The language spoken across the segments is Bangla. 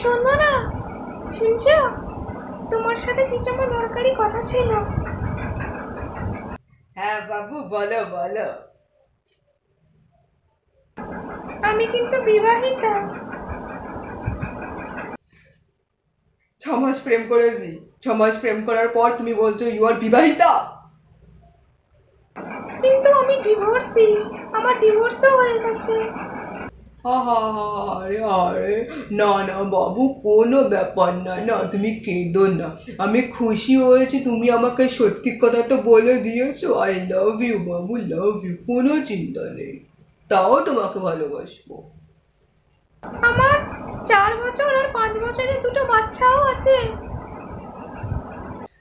শোনো না। শুনছো? তোমার সাথে কিছু আমার দরকারি কথা ছিল। হ্যাঁ বাবু বলো বলো। আমি কিন্তু বিবাহিতা। ছ মাস প্রেম করেছি। ছ মাস প্রেম করার পর তুমি বলছো ইউ আর বিবাহিতা? কিন্তু আমি ডিভোর্সি আমার ডিভোর্সও হয়ে গেছে। আরে আরে। না না বাবু কোনো ব্যাপার না না তুমি কেঁদো না। আমি খুশি হয়েছি তুমি আমাকে সত্যি কথাটা বলে দিয়েছ। I love you Babu love you কোনো চিন্তা নেই। তাও তোমাকে ভালোবাসবো। আমার চার বছর আর পাঁচ বছরের দুটো বাচ্চাও আছে।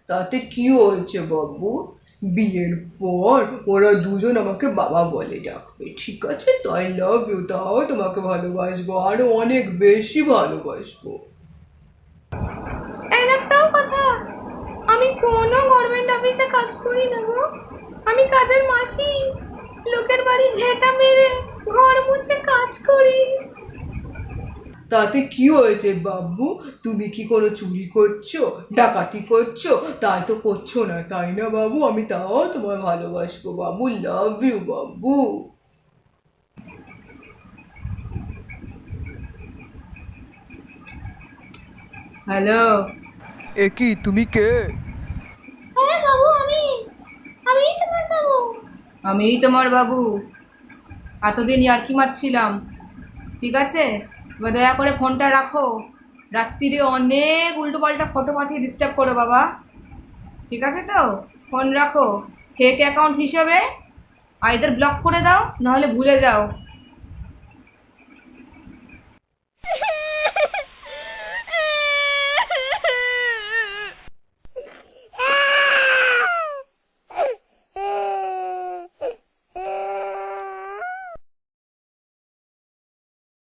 তাতে কি হয়েছে বাবু? বিয়ের পর ওরা দুজন আমাকে বাবা বলে ডাকবে, ঠিক আছে? তো আই লাভ ইউ তাও তোমাকে ভালোবাসবো, আরও অনেক বেশি ভালোবাসবো। একটাও কথা। আমি কোনো গভর্নমেন্ট অফিসে কাজ করি না গো। আমি কাজের মাসি। লোকের বাড়ি ঝেঁটা মেরে, ঘর মুছে কাজ করি। তাতে কি হয়েছে বাবু? তুমি কি কোনো চুরি করছ? ডাকাতি করছ? তাই তো করছ না তাই না বাবু? আমি তাও তোমার ভালোবাসবো বাবু লাভ ইউ বাবু। হ্যালো এ কি তুমি কে? হ্যাঁ বাবু আমি আমি তোমার বাবু। আমিই তোমার বাবু। এতদিন ইয়ার্কি মারছিলাম। ঠিক আছে? দয়া করে ফোনটা রাখো। রাত্রিরে অনেক উল্টো উল্টোপাল্টা ফটো পাঠিয়ে ডিস্টার্ব করো বাবা। ঠিক আছে তো? ফোন রাখো। ফেক অ্যাকাউন্ট হিসেবে আইদার ব্লক করে দাও, নাহলে ভুলে যাও।